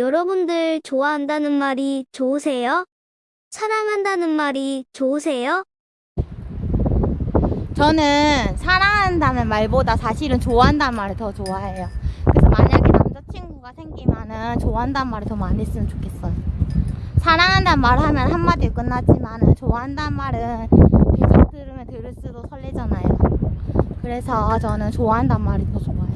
여러분들 좋아한다는 말이 좋으세요? 사랑한다는 말이 좋으세요? 저는 사랑한다는 말보다 사실은 좋아한다는 말을 더 좋아해요. 그래서 만약에 남자친구가 생기면은 좋아한다는 말을 더 많이 했으면 좋겠어요. 사랑한다는 말 하면 한마디로 끝나지만은 좋아한다는 말은 계속 들으면 들을수록 설레잖아요. 그래서 저는 좋아한다는 말이 더 좋아요.